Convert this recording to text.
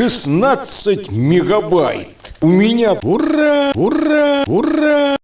16 мегабайт. У меня ура, ура, ура!